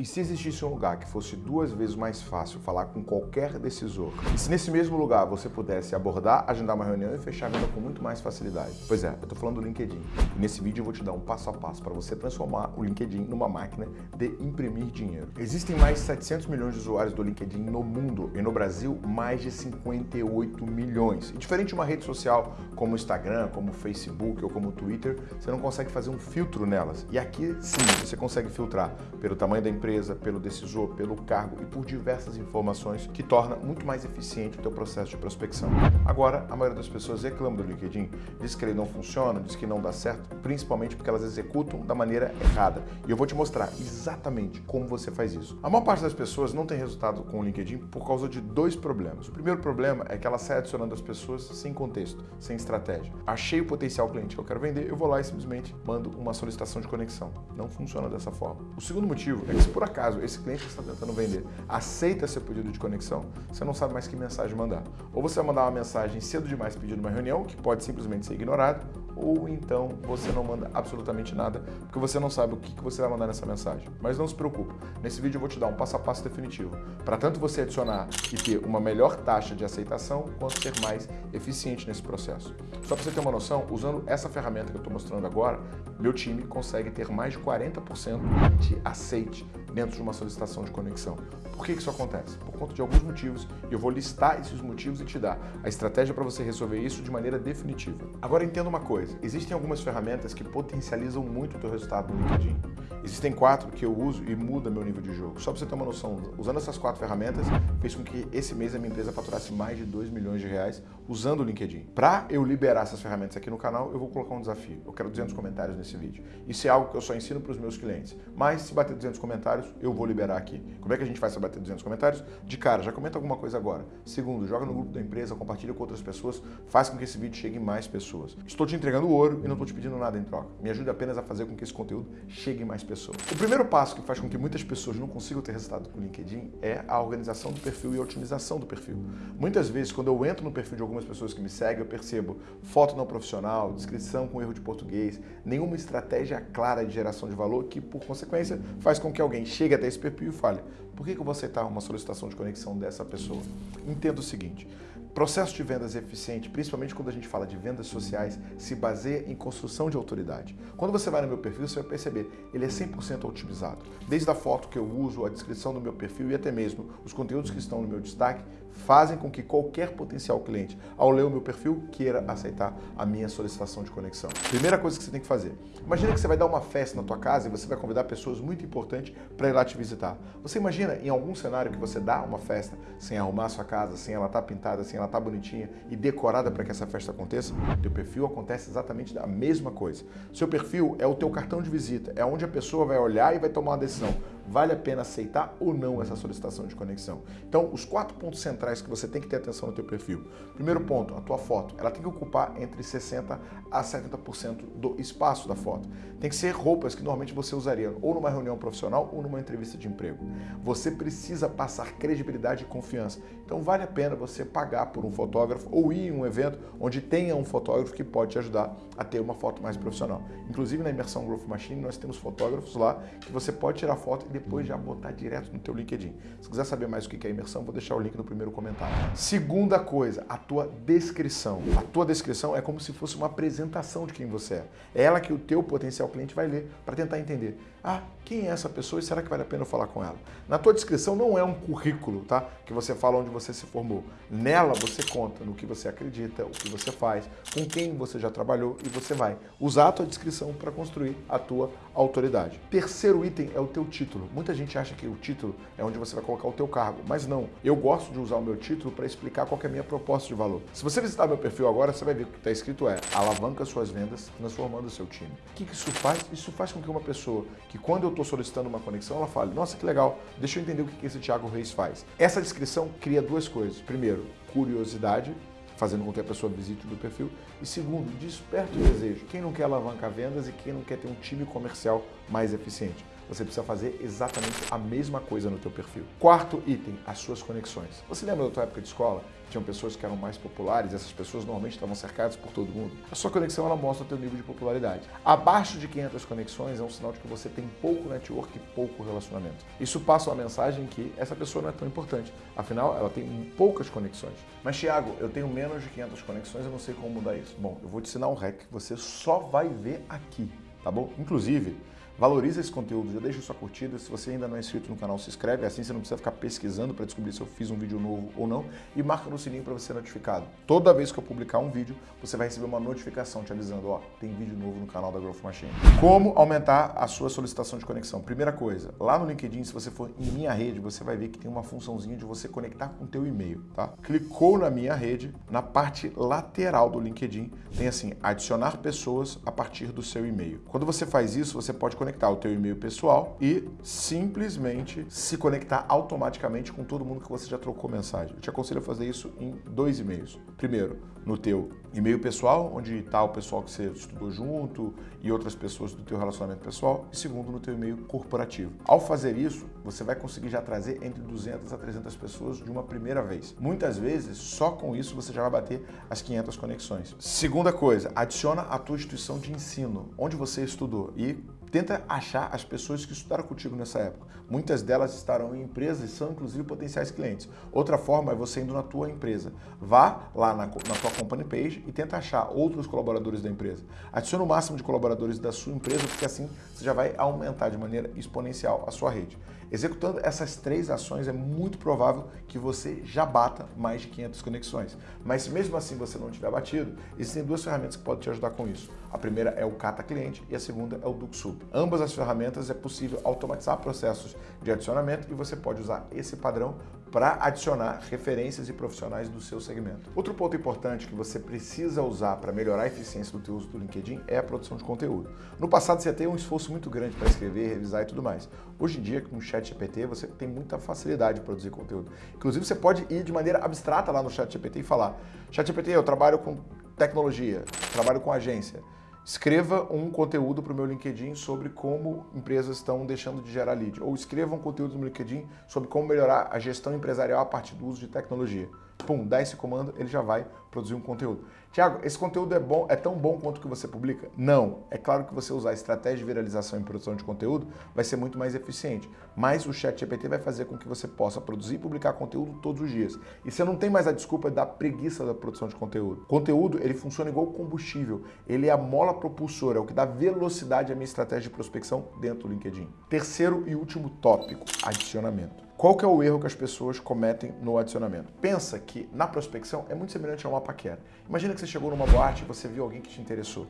E se existisse um lugar que fosse duas vezes mais fácil falar com qualquer decisor, e se nesse mesmo lugar você pudesse abordar, agendar uma reunião e fechar a venda com muito mais facilidade? Pois é, eu estou falando do LinkedIn. E nesse vídeo eu vou te dar um passo a passo para você transformar o LinkedIn numa máquina de imprimir dinheiro. Existem mais de 700 milhões de usuários do LinkedIn no mundo e no Brasil mais de 58 milhões. E diferente de uma rede social como o Instagram, como o Facebook ou como o Twitter, você não consegue fazer um filtro nelas. E aqui sim, você consegue filtrar pelo tamanho da empresa, empresa, pelo decisor, pelo cargo e por diversas informações que torna muito mais eficiente o teu processo de prospecção. Agora, a maioria das pessoas reclama do LinkedIn, diz que ele não funciona, diz que não dá certo, principalmente porque elas executam da maneira errada. E eu vou te mostrar exatamente como você faz isso. A maior parte das pessoas não tem resultado com o LinkedIn por causa de dois problemas. O primeiro problema é que ela sai adicionando as pessoas sem contexto, sem estratégia. Achei o potencial cliente que eu quero vender, eu vou lá e simplesmente mando uma solicitação de conexão. Não funciona dessa forma. O segundo motivo é que se por acaso esse cliente que está tentando vender aceita seu pedido de conexão, você não sabe mais que mensagem mandar. Ou você vai mandar uma mensagem cedo demais pedindo uma reunião, que pode simplesmente ser ignorada, ou então você não manda absolutamente nada, porque você não sabe o que você vai mandar nessa mensagem. Mas não se preocupe, nesse vídeo eu vou te dar um passo a passo definitivo, para tanto você adicionar e ter uma melhor taxa de aceitação, quanto ser mais eficiente nesse processo. Só para você ter uma noção, usando essa ferramenta que eu estou mostrando agora, meu time consegue ter mais de 40% de aceite dentro de uma solicitação de conexão. Por que isso acontece? Por conta de alguns motivos, e eu vou listar esses motivos e te dar a estratégia para você resolver isso de maneira definitiva. Agora entenda uma coisa, existem algumas ferramentas que potencializam muito o teu resultado no LinkedIn. Existem quatro que eu uso e muda meu nível de jogo. Só para você ter uma noção, usando essas quatro ferramentas, fez com que esse mês a minha empresa faturasse mais de 2 milhões de reais usando o LinkedIn. Para eu liberar essas ferramentas aqui no canal, eu vou colocar um desafio. Eu quero 200 comentários nesse vídeo. Isso é algo que eu só ensino para os meus clientes. Mas se bater 200 comentários, eu vou liberar aqui. Como é que a gente faz para bater 200 comentários? De cara, já comenta alguma coisa agora. Segundo, joga no grupo da empresa, compartilha com outras pessoas, faz com que esse vídeo chegue em mais pessoas. Estou te entregando ouro e não estou te pedindo nada em troca. Me ajude apenas a fazer com que esse conteúdo chegue em mais pessoas. O primeiro passo que faz com que muitas pessoas não consigam ter resultado com o LinkedIn é a organização do perfil e a otimização do perfil. Muitas vezes, quando eu entro no perfil de algumas pessoas que me seguem, eu percebo foto não profissional, descrição com erro de português, nenhuma estratégia clara de geração de valor que, por consequência, faz com que alguém chegue até esse perfil e fale por que, que eu vou aceitar uma solicitação de conexão dessa pessoa? Entenda o seguinte, Processo de vendas eficiente, principalmente quando a gente fala de vendas sociais, se baseia em construção de autoridade. Quando você vai no meu perfil, você vai perceber, ele é 100% otimizado. Desde a foto que eu uso, a descrição do meu perfil e até mesmo os conteúdos que estão no meu destaque, fazem com que qualquer potencial cliente, ao ler o meu perfil, queira aceitar a minha solicitação de conexão. Primeira coisa que você tem que fazer. Imagina que você vai dar uma festa na tua casa e você vai convidar pessoas muito importantes para ir lá te visitar. Você imagina em algum cenário que você dá uma festa sem arrumar a sua casa, sem ela estar tá pintada, sem ela estar tá bonitinha e decorada para que essa festa aconteça? Teu perfil acontece exatamente a mesma coisa. Seu perfil é o teu cartão de visita, é onde a pessoa vai olhar e vai tomar uma decisão vale a pena aceitar ou não essa solicitação de conexão. Então, os quatro pontos centrais que você tem que ter atenção no teu perfil. Primeiro ponto, a tua foto. Ela tem que ocupar entre 60% a 70% do espaço da foto. Tem que ser roupas que normalmente você usaria ou numa reunião profissional ou numa entrevista de emprego. Você precisa passar credibilidade e confiança. Então, vale a pena você pagar por um fotógrafo ou ir em um evento onde tenha um fotógrafo que pode te ajudar a ter uma foto mais profissional. Inclusive, na Imersão Growth Machine, nós temos fotógrafos lá que você pode tirar foto e depois já botar direto no teu LinkedIn. Se quiser saber mais o que é imersão, vou deixar o link no primeiro comentário. Segunda coisa, a tua descrição. A tua descrição é como se fosse uma apresentação de quem você é. É ela que o teu potencial cliente vai ler para tentar entender. Ah, quem é essa pessoa e será que vale a pena eu falar com ela? Na tua descrição não é um currículo, tá? Que você fala onde você se formou. Nela você conta no que você acredita, o que você faz, com quem você já trabalhou e você vai usar a tua descrição para construir a tua autoridade. Terceiro item é o teu título. Muita gente acha que o título é onde você vai colocar o teu cargo, mas não. Eu gosto de usar o meu título para explicar qual é a minha proposta de valor. Se você visitar meu perfil agora, você vai ver que o que está escrito é alavanca suas vendas transformando o seu time. O que isso faz? Isso faz com que uma pessoa que quando eu estou solicitando uma conexão, ela fale, nossa, que legal, deixa eu entender o que esse Thiago Reis faz. Essa descrição cria duas coisas. Primeiro, curiosidade, fazendo com que a pessoa visite o meu perfil. E segundo, desperta o desejo. Quem não quer alavancar vendas e quem não quer ter um time comercial mais eficiente? Você precisa fazer exatamente a mesma coisa no teu perfil. Quarto item, as suas conexões. Você lembra da tua época de escola? Tinham pessoas que eram mais populares, essas pessoas normalmente estavam cercadas por todo mundo. A sua conexão ela mostra o teu nível de popularidade. Abaixo de 500 conexões é um sinal de que você tem pouco network e pouco relacionamento. Isso passa uma mensagem que essa pessoa não é tão importante. Afinal, ela tem poucas conexões. Mas, Thiago, eu tenho menos de 500 conexões, eu não sei como mudar isso. Bom, eu vou te ensinar um hack que você só vai ver aqui, tá bom? Inclusive, Valoriza esse conteúdo, já deixa sua curtida. Se você ainda não é inscrito no canal, se inscreve. Assim você não precisa ficar pesquisando para descobrir se eu fiz um vídeo novo ou não. E marca no sininho para você ser notificado. Toda vez que eu publicar um vídeo, você vai receber uma notificação te avisando, ó, tem vídeo novo no canal da Growth Machine. Como aumentar a sua solicitação de conexão? Primeira coisa, lá no LinkedIn, se você for em minha rede, você vai ver que tem uma funçãozinha de você conectar com o teu e-mail, tá? Clicou na minha rede, na parte lateral do LinkedIn, tem assim, adicionar pessoas a partir do seu e-mail. Quando você faz isso, você pode conectar o teu e-mail pessoal e simplesmente se conectar automaticamente com todo mundo que você já trocou mensagem. Eu te aconselho a fazer isso em dois e-mails. Primeiro, no teu e-mail pessoal, onde está o pessoal que você estudou junto e outras pessoas do teu relacionamento pessoal. E segundo, no teu e-mail corporativo. Ao fazer isso, você vai conseguir já trazer entre 200 a 300 pessoas de uma primeira vez. Muitas vezes, só com isso você já vai bater as 500 conexões. Segunda coisa, adiciona a tua instituição de ensino, onde você estudou e Tenta achar as pessoas que estudaram contigo nessa época. Muitas delas estarão em empresas e são inclusive potenciais clientes. Outra forma é você indo na tua empresa. Vá lá na, na tua company page e tenta achar outros colaboradores da empresa. Adicione o máximo de colaboradores da sua empresa, porque assim você já vai aumentar de maneira exponencial a sua rede. Executando essas três ações, é muito provável que você já bata mais de 500 conexões. Mas se mesmo assim você não tiver batido, existem duas ferramentas que podem te ajudar com isso. A primeira é o Cata Cliente e a segunda é o DuxSup. Ambas as ferramentas é possível automatizar processos de adicionamento e você pode usar esse padrão para adicionar referências e profissionais do seu segmento. Outro ponto importante que você precisa usar para melhorar a eficiência do teu uso do LinkedIn é a produção de conteúdo. No passado você teve um esforço muito grande para escrever, revisar e tudo mais. Hoje em dia, com o Chat GPT, você tem muita facilidade de produzir conteúdo. Inclusive, você pode ir de maneira abstrata lá no Chat GPT e falar Chat GPT, eu trabalho com tecnologia, trabalho com agência. Escreva um conteúdo para o meu LinkedIn sobre como empresas estão deixando de gerar lead. Ou escreva um conteúdo no LinkedIn sobre como melhorar a gestão empresarial a partir do uso de tecnologia pum, dá esse comando, ele já vai produzir um conteúdo. Tiago, esse conteúdo é bom, é tão bom quanto o que você publica? Não. É claro que você usar estratégia de viralização e produção de conteúdo vai ser muito mais eficiente, mas o Chat GPT vai fazer com que você possa produzir e publicar conteúdo todos os dias. E você não tem mais a desculpa da preguiça da produção de conteúdo. Conteúdo, ele funciona igual combustível. Ele é a mola propulsora, é o que dá velocidade à minha estratégia de prospecção dentro do LinkedIn. Terceiro e último tópico, adicionamento. Qual que é o erro que as pessoas cometem no adicionamento? Pensa que na prospecção é muito semelhante a uma paquera. Imagina que você chegou numa boate e você viu alguém que te interessou.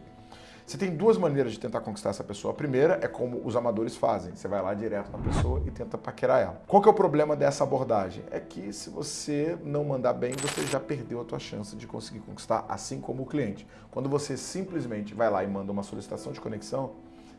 Você tem duas maneiras de tentar conquistar essa pessoa. A primeira é como os amadores fazem. Você vai lá direto na pessoa e tenta paquerar ela. Qual que é o problema dessa abordagem? É que se você não mandar bem, você já perdeu a tua chance de conseguir conquistar, assim como o cliente. Quando você simplesmente vai lá e manda uma solicitação de conexão,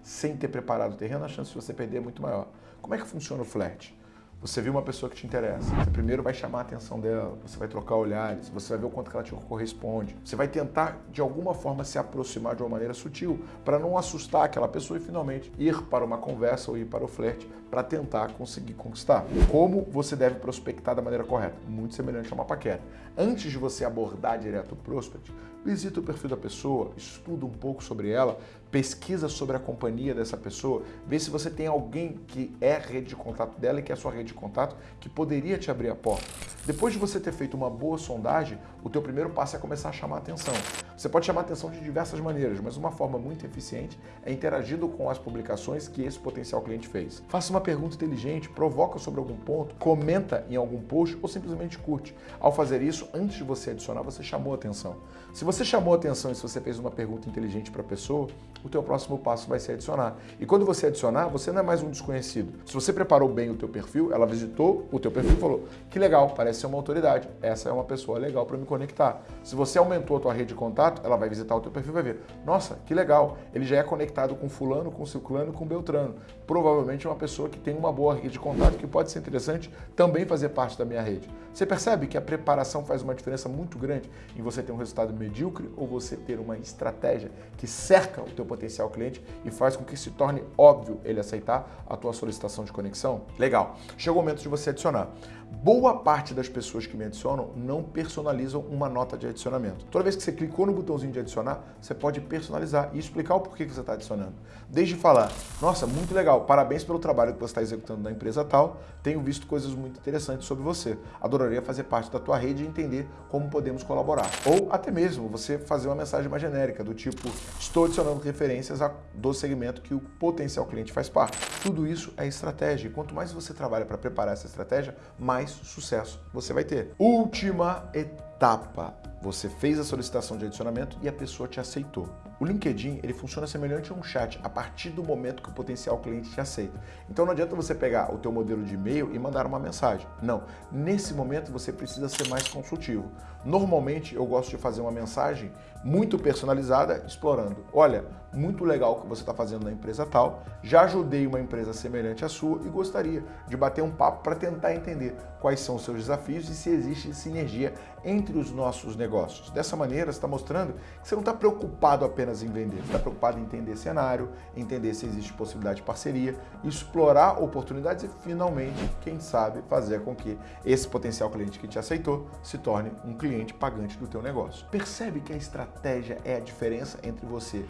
sem ter preparado o terreno, a chance de você perder é muito maior. Como é que funciona o flerte? Você viu uma pessoa que te interessa, você primeiro vai chamar a atenção dela, você vai trocar olhares, você vai ver o quanto ela te corresponde. Você vai tentar, de alguma forma, se aproximar de uma maneira sutil para não assustar aquela pessoa e finalmente ir para uma conversa ou ir para o flerte para tentar conseguir conquistar. Como você deve prospectar da maneira correta? Muito semelhante a uma paquera. Antes de você abordar direto o prospect, visita o perfil da pessoa, estuda um pouco sobre ela, pesquisa sobre a companhia dessa pessoa, vê se você tem alguém que é rede de contato dela e que é a sua rede de contato que poderia te abrir a porta. Depois de você ter feito uma boa sondagem, o teu primeiro passo é começar a chamar a atenção. Você pode chamar a atenção de diversas maneiras, mas uma forma muito eficiente é interagindo com as publicações que esse potencial cliente fez. Faça uma pergunta inteligente, provoca sobre algum ponto, comenta em algum post ou simplesmente curte. Ao fazer isso, antes de você adicionar, você chamou a atenção. Se você chamou a atenção e se você fez uma pergunta inteligente para a pessoa, o teu próximo passo vai ser adicionar. E quando você adicionar, você não é mais um desconhecido. Se você preparou bem o teu perfil, ela visitou o teu perfil e falou, que legal, parece ser uma autoridade, essa é uma pessoa legal para me conectar. Se você aumentou a tua rede de contato, ela vai visitar o teu perfil e vai ver, nossa, que legal, ele já é conectado com fulano, com ciclano, com beltrano. Provavelmente é uma pessoa que tem uma boa rede de contato que pode ser interessante também fazer parte da minha rede. Você percebe que a preparação faz uma diferença muito grande em você ter um resultado medíocre ou você ter uma estratégia que cerca o teu potencial cliente e faz com que se torne óbvio ele aceitar a tua solicitação de conexão? Legal. Chegou o momento de você adicionar. Boa parte das pessoas que me adicionam não personalizam uma nota de adicionamento. Toda vez que você clicou no botãozinho de adicionar, você pode personalizar e explicar o porquê que você está adicionando. Desde falar, nossa, muito legal, parabéns pelo trabalho que você está executando na empresa tal, tenho visto coisas muito interessantes sobre você. Adoraria fazer parte da tua rede e entender como podemos colaborar. Ou até mesmo você fazer uma mensagem mais genérica, do tipo, estou adicionando referências do segmento que o potencial cliente faz parte. Tudo isso é estratégia e quanto mais você trabalha para preparar essa estratégia, mais sucesso você vai ter. Última etapa. Você fez a solicitação de adicionamento e a pessoa te aceitou. O LinkedIn ele funciona semelhante a um chat a partir do momento que o potencial cliente te aceita. Então não adianta você pegar o teu modelo de e-mail e mandar uma mensagem. Não. Nesse momento você precisa ser mais consultivo. Normalmente eu gosto de fazer uma mensagem muito personalizada, explorando. Olha, muito legal que você está fazendo na empresa tal, já ajudei uma empresa semelhante à sua e gostaria de bater um papo para tentar entender quais são os seus desafios e se existe sinergia entre os nossos negócios. Dessa maneira, você está mostrando que você não está preocupado apenas em vender, você está preocupado em entender cenário, entender se existe possibilidade de parceria, explorar oportunidades e finalmente, quem sabe, fazer com que esse potencial cliente que te aceitou se torne um cliente pagante do teu negócio. Percebe que a estratégia é a diferença entre você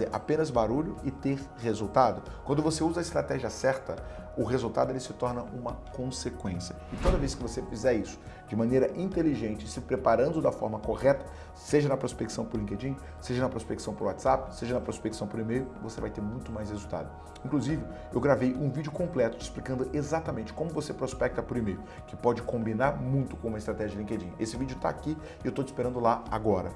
fazer apenas barulho e ter resultado? Quando você usa a estratégia certa, o resultado ele se torna uma consequência. E toda vez que você fizer isso de maneira inteligente, se preparando da forma correta, seja na prospecção por LinkedIn, seja na prospecção por WhatsApp, seja na prospecção por e-mail, você vai ter muito mais resultado. Inclusive, eu gravei um vídeo completo explicando exatamente como você prospecta por e-mail, que pode combinar muito com uma estratégia de LinkedIn. Esse vídeo está aqui e eu estou te esperando lá agora.